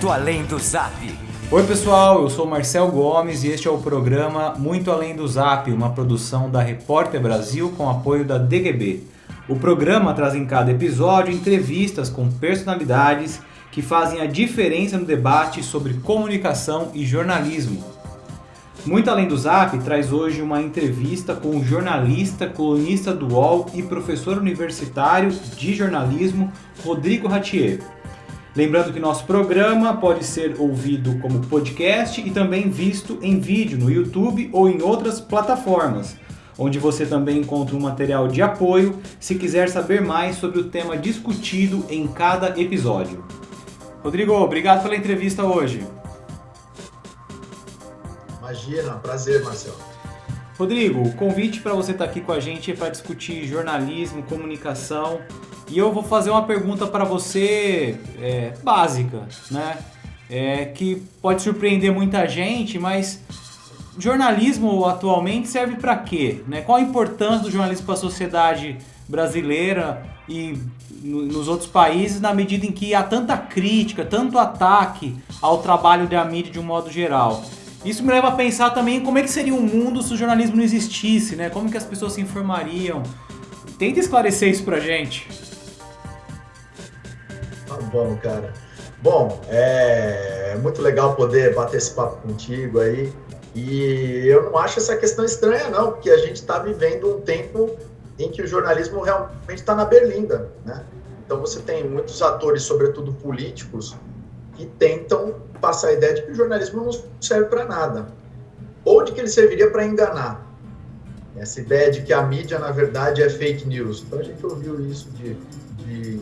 Muito Além do Zap. Oi pessoal, eu sou Marcel Gomes e este é o programa Muito Além do Zap, uma produção da Repórter Brasil com apoio da DGB. O programa traz em cada episódio entrevistas com personalidades que fazem a diferença no debate sobre comunicação e jornalismo. Muito Além do Zap traz hoje uma entrevista com o jornalista, colunista do UOL e professor universitário de jornalismo Rodrigo Ratier. Lembrando que nosso programa pode ser ouvido como podcast e também visto em vídeo no YouTube ou em outras plataformas, onde você também encontra um material de apoio se quiser saber mais sobre o tema discutido em cada episódio. Rodrigo, obrigado pela entrevista hoje. Imagina, prazer, Marcelo. Rodrigo, o convite para você estar aqui com a gente é para discutir jornalismo, comunicação e eu vou fazer uma pergunta para você é, básica, né? É, que pode surpreender muita gente, mas jornalismo atualmente serve para quê? Né? Qual a importância do jornalismo para a sociedade brasileira e nos outros países na medida em que há tanta crítica, tanto ataque ao trabalho da mídia de um modo geral? Isso me leva a pensar também como é que seria um mundo se o jornalismo não existisse, né? Como que as pessoas se informariam? Tenta esclarecer isso pra gente bom, cara. Bom, é muito legal poder bater esse papo contigo aí. E eu não acho essa questão estranha, não, porque a gente está vivendo um tempo em que o jornalismo realmente está na berlinda, né? Então você tem muitos atores, sobretudo políticos, que tentam passar a ideia de que o jornalismo não serve para nada, ou de que ele serviria para enganar. Essa ideia de que a mídia, na verdade, é fake news. Então a gente ouviu isso de de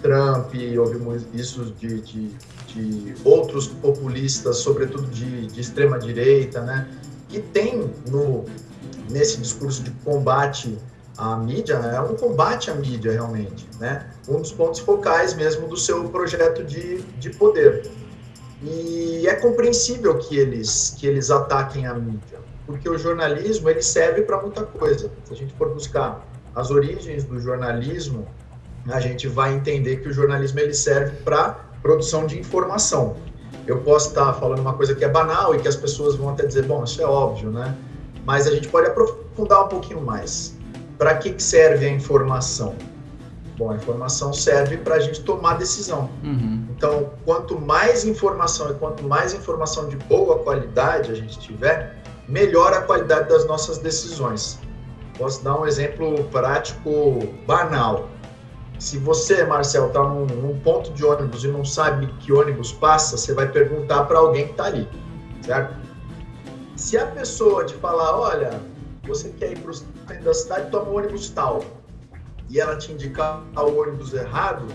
Trump, ouvimos isso de, de, de outros populistas, sobretudo de, de extrema direita, né? que tem no, nesse discurso de combate à mídia, é um combate à mídia realmente, né? um dos pontos focais mesmo do seu projeto de, de poder. E é compreensível que eles, que eles ataquem a mídia, porque o jornalismo ele serve para muita coisa. Se a gente for buscar as origens do jornalismo, a gente vai entender que o jornalismo ele serve para produção de informação. Eu posso estar falando uma coisa que é banal e que as pessoas vão até dizer, bom, isso é óbvio, né? Mas a gente pode aprofundar um pouquinho mais. Para que serve a informação? Bom, a informação serve para a gente tomar decisão. Uhum. Então, quanto mais informação e quanto mais informação de boa qualidade a gente tiver, melhor a qualidade das nossas decisões. Posso dar um exemplo prático banal. Se você, Marcel, está num, num, ponto de ônibus e não sabe que ônibus passa, você vai perguntar para alguém que está ali, certo? Se a pessoa te falar, olha, você quer ir para o centro da cidade, toma o ônibus tal, e ela te indicar o ônibus errado,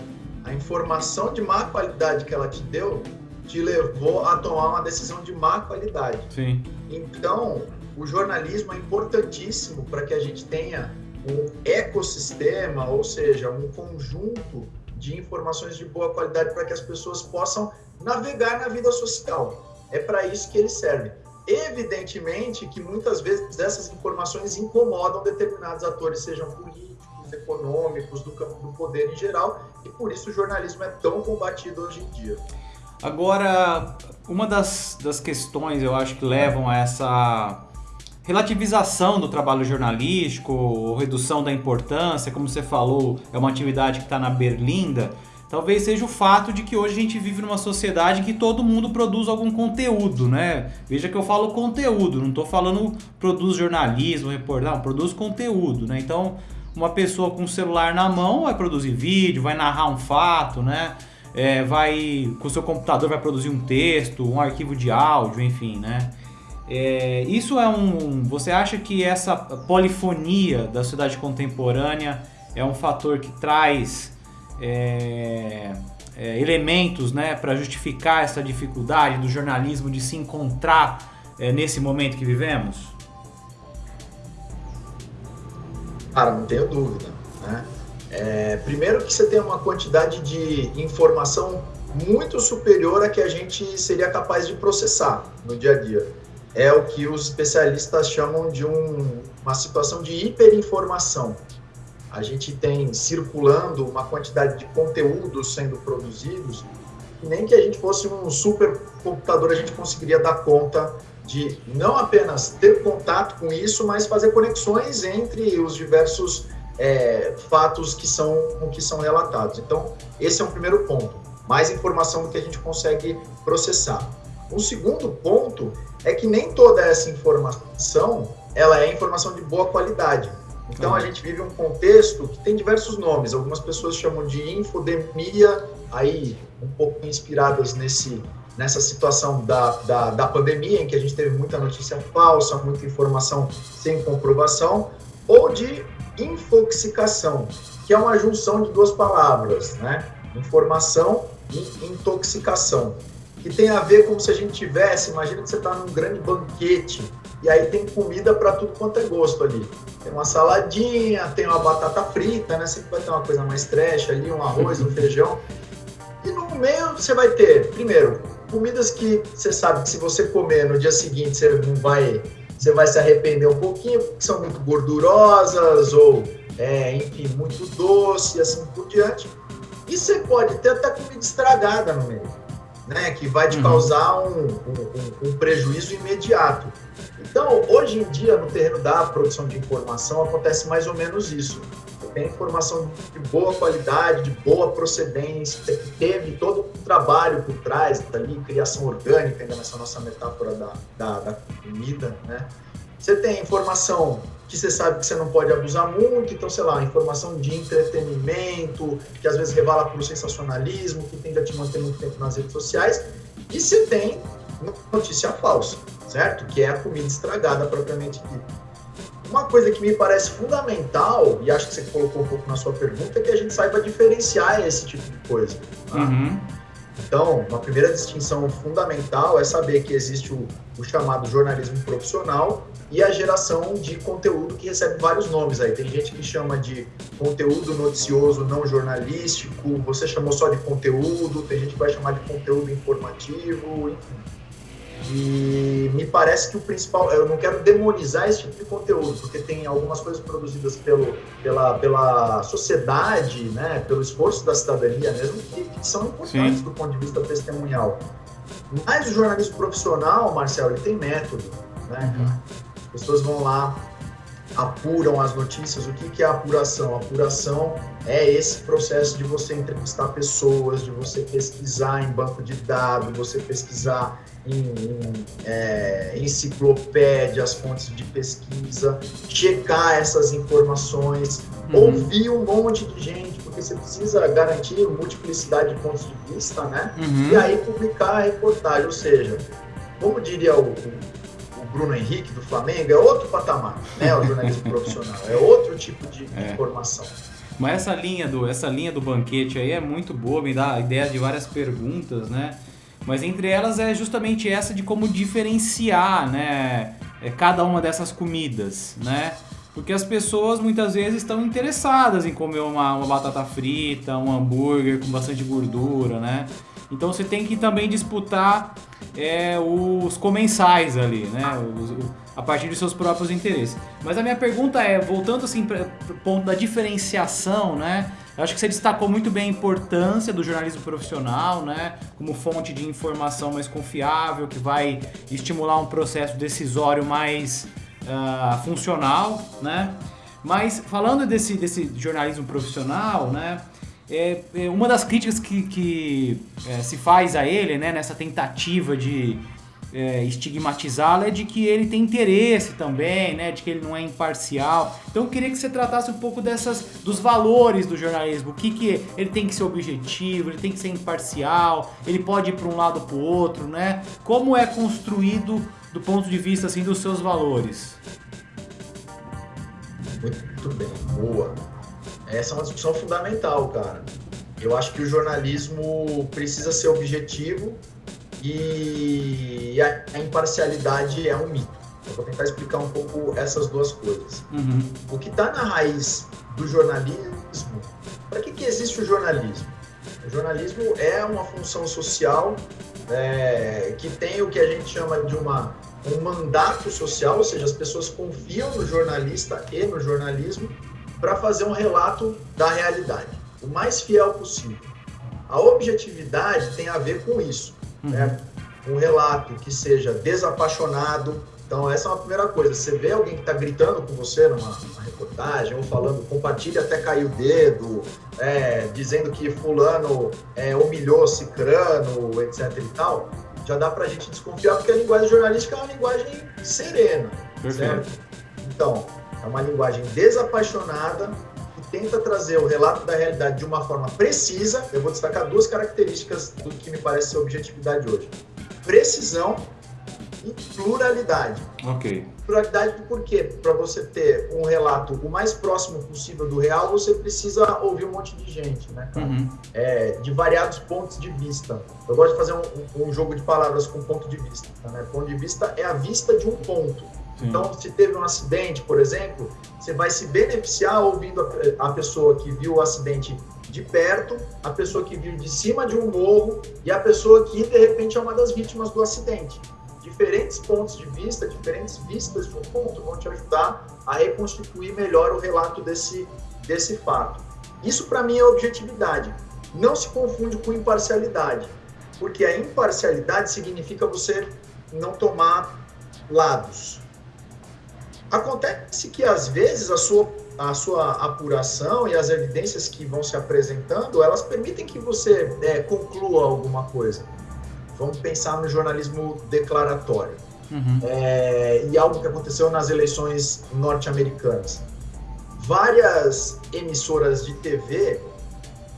a informação de má qualidade que ela te deu te levou a tomar uma decisão de má qualidade. Sim. Então, o jornalismo é importantíssimo para que a gente tenha um ecossistema, ou seja, um conjunto de informações de boa qualidade para que as pessoas possam navegar na vida social. É para isso que ele serve. Evidentemente que muitas vezes essas informações incomodam determinados atores, sejam políticos, econômicos, do campo do poder em geral, e por isso o jornalismo é tão combatido hoje em dia. Agora, uma das, das questões eu acho que levam a essa relativização do trabalho jornalístico, redução da importância, como você falou, é uma atividade que está na berlinda. Talvez seja o fato de que hoje a gente vive numa sociedade em que todo mundo produz algum conteúdo, né? Veja que eu falo conteúdo, não estou falando produz jornalismo, reportagem, produz conteúdo, né? Então, uma pessoa com o celular na mão vai produzir vídeo, vai narrar um fato, né? É, vai com o seu computador vai produzir um texto, um arquivo de áudio, enfim, né? É, isso é um. Você acha que essa polifonia da sociedade contemporânea é um fator que traz é, é, elementos né, para justificar essa dificuldade do jornalismo de se encontrar é, nesse momento que vivemos? Cara, não tenho dúvida. Né? É, primeiro que você tem uma quantidade de informação muito superior a que a gente seria capaz de processar no dia a dia é o que os especialistas chamam de um, uma situação de hiperinformação. A gente tem circulando uma quantidade de conteúdos sendo produzidos nem que a gente fosse um super computador a gente conseguiria dar conta de não apenas ter contato com isso, mas fazer conexões entre os diversos é, fatos que são, que são relatados. Então, esse é um primeiro ponto. Mais informação do que a gente consegue processar. Um segundo ponto é que nem toda essa informação ela é informação de boa qualidade. Então uhum. a gente vive um contexto que tem diversos nomes. Algumas pessoas chamam de infodemia, aí um pouco inspiradas nesse nessa situação da, da, da pandemia, em que a gente teve muita notícia falsa, muita informação sem comprovação, ou de infoxicação, que é uma junção de duas palavras, né? Informação e intoxicação, que tem a ver como se a gente tivesse, imagina que você está num grande banquete e aí tem comida para tudo quanto é gosto ali. Tem uma saladinha, tem uma batata frita, né? Sempre vai ter uma coisa mais trash ali, um arroz, um feijão. E no meio você vai ter, primeiro, comidas que você sabe que se você comer no dia seguinte você não vai, você vai se arrepender um pouquinho, porque são muito gordurosas ou, é, enfim, muito doce e assim por diante. E você pode ter até comida estragada no meio, né? Que vai te uhum. causar um, um, um prejuízo imediato. Então, hoje em dia, no terreno da produção de informação, acontece mais ou menos isso tem informação de boa qualidade, de boa procedência, que teve todo o trabalho por trás, ali, criação orgânica, ainda nessa nossa metáfora da, da, da comida, né? Você tem informação que você sabe que você não pode abusar muito, então, sei lá, informação de entretenimento, que às vezes revala para o sensacionalismo, que tende a te manter muito tempo nas redes sociais, e você tem notícia falsa, certo? Que é a comida estragada propriamente dita. Uma coisa que me parece fundamental, e acho que você colocou um pouco na sua pergunta, é que a gente saiba diferenciar esse tipo de coisa. Tá? Uhum. Então, uma primeira distinção fundamental é saber que existe o, o, chamado jornalismo profissional e a geração de conteúdo que recebe vários nomes aí. Tem gente que chama de conteúdo noticioso não jornalístico, você chamou só de conteúdo, tem gente que vai chamar de conteúdo informativo, enfim. E me parece que o principal, eu não quero demonizar esse tipo de conteúdo, porque tem algumas coisas produzidas pelo, pela, pela sociedade, né, pelo esforço da cidadania mesmo, que, que são importantes Sim. do ponto de vista testemunhal. Mas o jornalismo profissional, Marcel, ele tem método, né? Uhum. As pessoas vão lá, apuram as notícias. O que, que é apuração? apuração é esse processo de você entrevistar pessoas, de você pesquisar em banco de dados, você pesquisar em, em é, enciclopédias, fontes de pesquisa, checar essas informações, uhum. ouvir um monte de gente, você precisa garantir multiplicidade de pontos de vista, né? Uhum. E aí publicar a reportagem, ou seja, como diria o, o Bruno Henrique do Flamengo, é outro patamar, né? O jornalismo profissional, é outro tipo de é. informação. Mas essa linha do essa linha do banquete aí é muito boa, me dá a ideia de várias perguntas, né? Mas entre elas é justamente essa de como diferenciar, né, é, cada uma dessas comidas, né? Porque as pessoas muitas vezes estão interessadas em comer uma, uma batata frita, um hambúrguer com bastante gordura, né? Então você tem que também disputar é, os comensais ali, né? Os, a partir dos seus próprios interesses. Mas a minha pergunta é, voltando assim para o ponto da diferenciação, né? Eu acho que você destacou muito bem a importância do jornalismo profissional, né? Como fonte de informação mais confiável, que vai estimular um processo decisório mais uh, funcional, né? Mas falando desse, desse jornalismo profissional, né? É, é uma das críticas que, que é, se faz a ele, né? Nessa tentativa de é, estigmatizá-lo é de que ele tem interesse também, né? De que ele não é imparcial. Então eu queria que você tratasse um pouco dessas dos valores do jornalismo. O que que ele tem que ser objetivo, ele tem que ser imparcial, ele pode ir para um lado para o outro, né? Como é construído do ponto de vista assim dos seus valores? Muito bem, boa. Essa é uma discussão fundamental, cara. Eu acho que o jornalismo precisa ser objetivo e a, imparcialidade é um mito. Eu vou tentar explicar um pouco essas duas coisas. Uhum. O que está na raiz do jornalismo, para que, que existe o jornalismo? O jornalismo é uma função social é, que tem o que a gente chama de uma, um mandato social, ou seja, as pessoas confiam no jornalista e no jornalismo para fazer um relato da realidade, o mais fiel possível. A objetividade tem a ver com isso, uhum. né? Um relato que seja desapaixonado. Então, essa é uma primeira coisa. Você vê alguém que está gritando com você numa, numa, reportagem, ou falando, compartilha até cair o dedo, é, dizendo que fulano é, humilhou cicrano, etc e tal, já dá para a gente desconfiar, porque a linguagem jornalística é uma linguagem serena, Perfeito. certo? Então, é uma linguagem desapaixonada, tenta trazer o relato da realidade de uma forma precisa. Eu vou destacar duas características do que me parece ser objetividade hoje: precisão pluralidade. Ok. Pluralidade por quê? Para você ter um relato o mais próximo possível do real, você precisa ouvir um monte de gente, né, uhum. é, de variados pontos de vista. Eu gosto de fazer um, um jogo de palavras com ponto de vista. Né? Ponto de vista é a vista de um ponto. Sim. Então, se teve um acidente, por exemplo, você vai se beneficiar ouvindo a, a, pessoa que viu o acidente de perto, a pessoa que viu de cima de um morro e a pessoa que, de repente, é uma das vítimas do acidente. Diferentes pontos de vista, diferentes vistas de um ponto vão te ajudar a reconstituir melhor o relato desse, desse fato. Isso, para mim, é objetividade. Não se confunde com imparcialidade, porque a imparcialidade significa você não tomar lados. Acontece que às vezes a sua, a sua apuração e as evidências que vão se apresentando, elas permitem que você é, conclua alguma coisa. Vamos pensar no jornalismo declaratório. Uhum. É, e algo que aconteceu nas eleições norte-americanas. Várias emissoras de TV,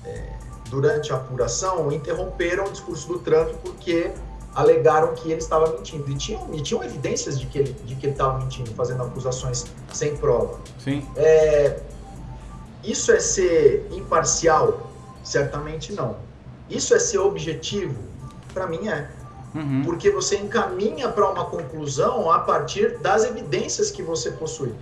é, durante a apuração, interromperam o discurso do Trump porque alegaram que ele estava mentindo. E tinham, e tinham evidências de que ele de que estava mentindo, fazendo acusações sem prova. Sim. É, isso é ser imparcial? Certamente não. Isso é ser objetivo? Para mim é. Uhum. Porque você encaminha para uma conclusão a partir das evidências que você possui.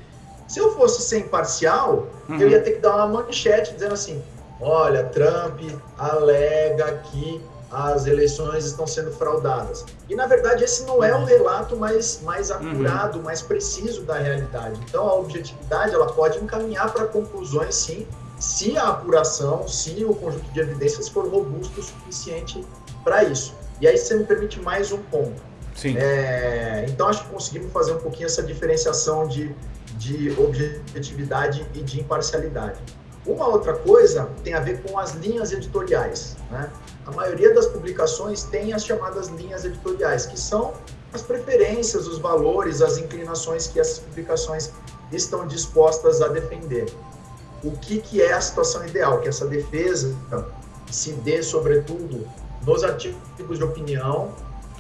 Se eu fosse ser imparcial, uhum. eu ia ter que dar uma manchete dizendo assim: olha, Trump alega que as eleições estão sendo fraudadas. E, na verdade, esse não é o relato mais, mais uhum. apurado, uhum. mais preciso da realidade. Então, a objetividade ela pode encaminhar para conclusões, sim, se a apuração, se o conjunto de evidências for robusto o suficiente para isso. E aí você me permite mais um ponto. Sim. É, então, acho que conseguimos fazer um pouquinho essa diferenciação de, de objetividade e de imparcialidade. Uma outra coisa tem a ver com as linhas editoriais. Né? A maioria das publicações tem as chamadas linhas editoriais, que são as preferências, os valores, as inclinações que essas publicações estão dispostas a defender. O que, que é a situação ideal? Que essa defesa se dê, sobretudo, nos artigos de opinião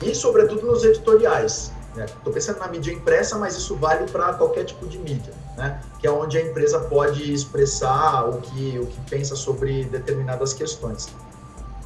e, sobretudo, nos editoriais. Estou né? pensando na mídia impressa, mas isso vale para qualquer tipo de mídia, né? que é onde a empresa pode expressar o que, o que pensa sobre determinadas questões.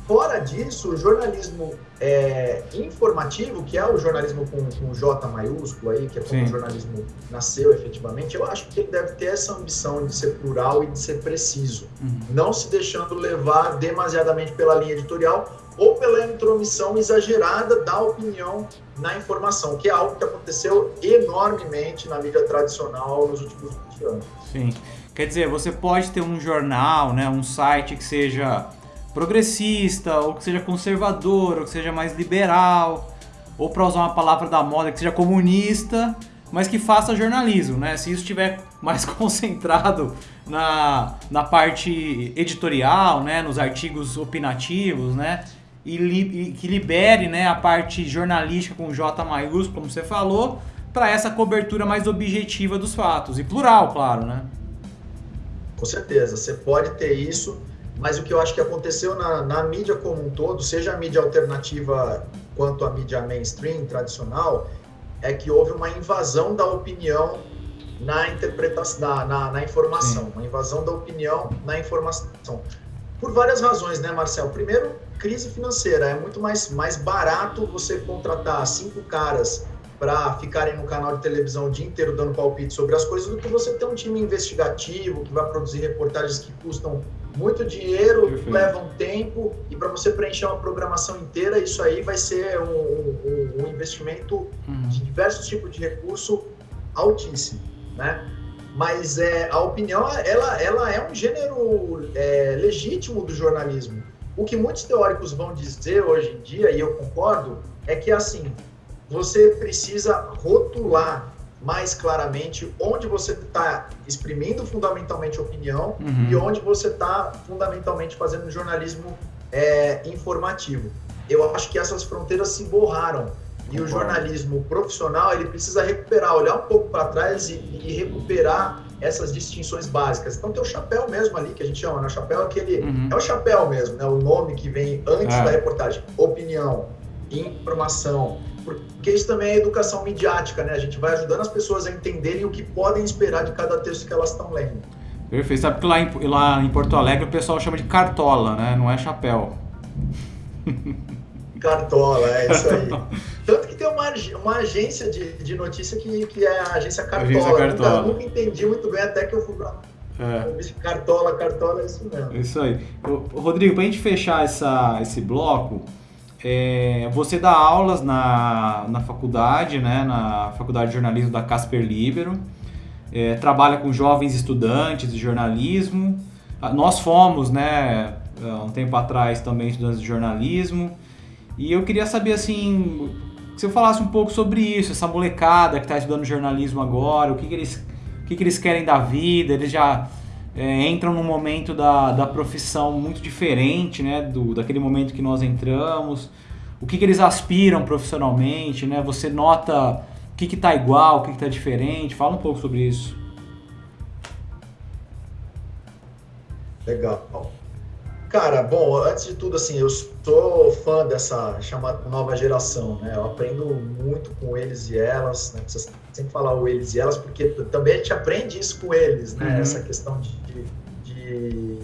Fora disso, o jornalismo é, informativo, que é o jornalismo com, com J maiúsculo aí, que é como Sim. o jornalismo nasceu efetivamente, eu acho que ele deve ter essa ambição de ser plural e de ser preciso, uhum. não se deixando levar demasiadamente pela linha editorial ou pela intromissão exagerada da opinião na informação, que é algo que aconteceu enormemente na mídia tradicional nos últimos 20 anos. Sim. Quer dizer, você pode ter um jornal, né, um site que seja progressista, ou que seja conservador, ou que seja mais liberal, ou para usar uma palavra da moda, que seja comunista, mas que faça jornalismo, né? Se isso estiver mais concentrado na, na parte editorial, né, nos artigos opinativos, né, e, li, e que libere, né, a parte jornalística com J maiúsculo, como você falou, para essa cobertura mais objetiva dos fatos e plural, claro, né? Com certeza, você pode ter isso mas o que eu acho que aconteceu na, na mídia como um todo, seja a mídia alternativa quanto a mídia mainstream tradicional, é que houve uma invasão da opinião na interpretação, na, na, na informação, Sim. uma invasão da opinião na informação. Por várias razões, né, Marcel? Primeiro, crise financeira. É muito mais, mais barato você contratar cinco caras para ficarem no canal de televisão o dia inteiro dando palpite sobre as coisas do que você ter um time investigativo que vai produzir reportagens que custam muito dinheiro, Perfeito. leva um tempo e para você preencher uma programação inteira, isso aí vai ser um, um, um investimento uhum. de diversos tipos de recurso altíssimo, né? Mas é, a opinião, ela, ela é um gênero é, legítimo do jornalismo. O que muitos teóricos vão dizer hoje em dia, e eu concordo, é que assim, você precisa rotular mais claramente onde você está exprimindo fundamentalmente opinião uhum. e onde você está fundamentalmente fazendo jornalismo é, informativo. Eu acho que essas fronteiras se borraram e o jornalismo profissional ele precisa recuperar, olhar um pouco para trás e, e, recuperar essas distinções básicas. Então tem o chapéu mesmo ali que a gente chama, né? O chapéu é aquele uhum. é o chapéu mesmo, né? O nome que vem antes é. da reportagem, opinião, informação, porque isso também é educação midiática, né? A gente vai ajudando as pessoas a entenderem o que podem esperar de cada texto que elas estão lendo. Perfeito. Sabe que lá em, lá em Porto Alegre o pessoal chama de cartola, né? Não é chapéu. Cartola, é isso aí. Tanto que tem uma, uma agência de, de notícia que, que é a agência Cartola. Agência Cartola. Nunca, nunca entendi muito bem até que eu fui pra é. Cartola, cartola, é isso mesmo. Isso aí. Rodrigo, para a gente fechar essa, esse bloco, é, você dá aulas na, na faculdade, né, na Faculdade de Jornalismo da Casper Libero, é, trabalha com jovens estudantes de jornalismo. Ah, nós fomos, né, um tempo atrás também estudantes de jornalismo. E eu queria saber, assim, que você falasse um pouco sobre isso, essa molecada que está estudando jornalismo agora, o que, que eles, o que, que eles querem da vida, eles já é, entram num momento da, da profissão muito diferente, né, do, daquele momento que nós entramos, o que, que eles aspiram profissionalmente, né, você nota o que está igual, o que está diferente, fala um pouco sobre isso. Legal. Cara, bom, antes de tudo, assim, eu sou fã dessa chamada nova geração, né? Eu aprendo muito com eles e elas, né? Precisa sempre falar o eles e elas, porque também a gente aprende isso com eles, né? Uhum. Essa questão de, de,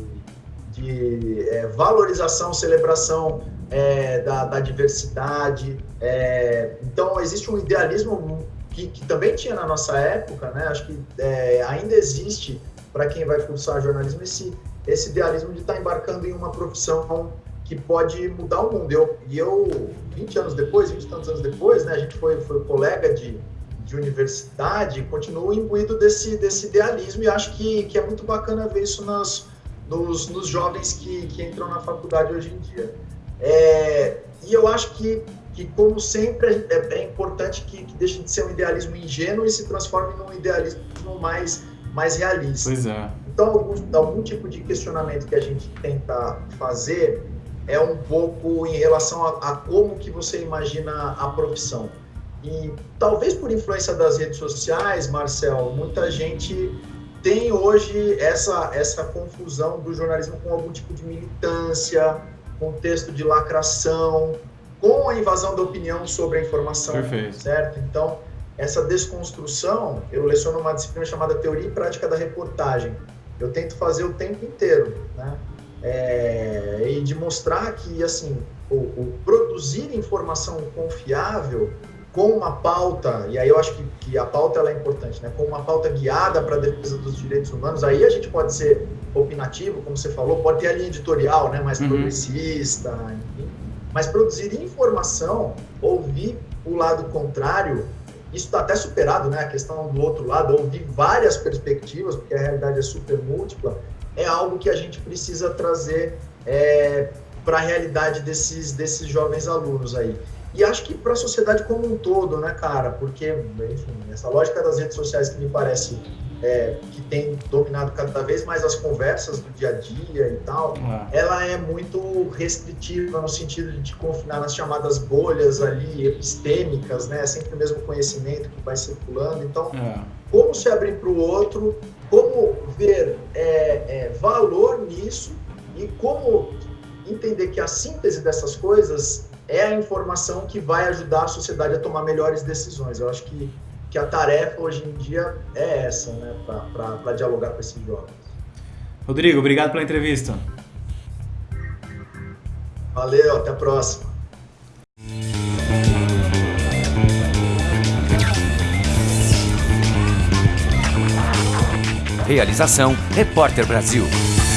de é, valorização, celebração é, da, da, diversidade. É, então, existe um idealismo que, que, também tinha na nossa época, né? Acho que é, ainda existe para quem vai cursar jornalismo esse esse idealismo de estar embarcando em uma profissão que pode mudar o mundo. Eu, e eu, 20 anos depois, 20 e tantos anos depois, né, a gente foi, foi colega de, de universidade, continuo imbuído desse, desse idealismo e acho que, que é muito bacana ver isso nas, nos, nos jovens que, que entram na faculdade hoje em dia. É, e eu acho que, que como sempre, é, é importante que, que deixe de ser um idealismo ingênuo e se transforme num idealismo mais, mais realista. Pois é. Então, algum, algum tipo de questionamento que a gente tenta fazer é um pouco em relação a, a, como que você imagina a profissão. E talvez por influência das redes sociais, Marcel, muita gente tem hoje essa, essa confusão do jornalismo com algum tipo de militância, contexto de lacração, com a invasão da opinião sobre a informação, Perfeito. certo? Então, essa desconstrução, eu leciono uma disciplina chamada Teoria e Prática da Reportagem, eu tento fazer o tempo inteiro, né? É, e de mostrar que, assim, o, o, produzir informação confiável com uma pauta, e aí eu acho que, que a pauta ela é importante, né? Com uma pauta guiada para a defesa dos direitos humanos, aí a gente pode ser opinativo, como você falou, pode ter a linha editorial, né? Mais uhum. progressista, enfim. Mas produzir informação, ouvir o lado contrário, isso está até superado, né? A questão do outro lado, ouvir várias perspectivas, porque a realidade é super múltipla, é algo que a gente precisa trazer é, para a realidade desses, desses jovens alunos aí. E acho que para a sociedade como um todo, né, cara? Porque, enfim, essa lógica das redes sociais que me parece é, que tem dominado cada vez mais as conversas do dia a dia e tal, é. ela é muito restritiva no sentido de te confinar nas chamadas bolhas ali epistêmicas, né? É sempre o mesmo conhecimento que vai circulando. Então, é. como se abrir para o outro, como ver é, é, valor nisso e como entender que a síntese dessas coisas é a informação que vai ajudar a sociedade a tomar melhores decisões. Eu acho que, que a tarefa hoje em dia é essa, né, para dialogar com esses jovens. Rodrigo, obrigado pela entrevista. Valeu, até a próxima. Realização Repórter Brasil.